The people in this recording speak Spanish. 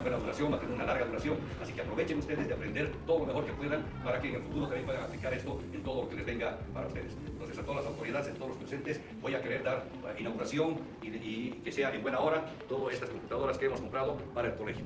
buena duración, va a tener una larga duración, así que aprovechen ustedes de aprender todo lo mejor que puedan para que en el futuro también puedan aplicar esto en todo lo que les venga para ustedes. Entonces a todas las autoridades, a todos los presentes, voy a querer dar inauguración y, y que sea en buena hora todas estas computadoras que hemos comprado para el colegio.